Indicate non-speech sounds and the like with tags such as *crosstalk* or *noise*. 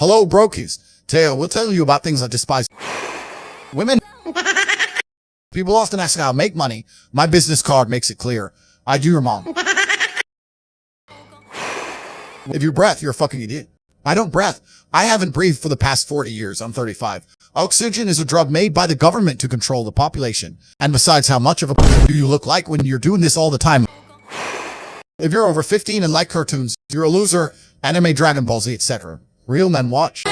Hello, brokies. Today we'll tell you about things I despise. *sighs* Women. *laughs* People often ask how I make money. My business card makes it clear. I do your mom. *sighs* If you breath, you're a fucking idiot. I don't breath. I haven't breathed for the past 40 years. I'm 35. Oxygen is a drug made by the government to control the population. And besides, how much of a *laughs* do you look like when you're doing this all the time? *sighs* If you're over 15 and like cartoons, you're a loser, anime, Dragon Ball Z, etc. Real Men Watch.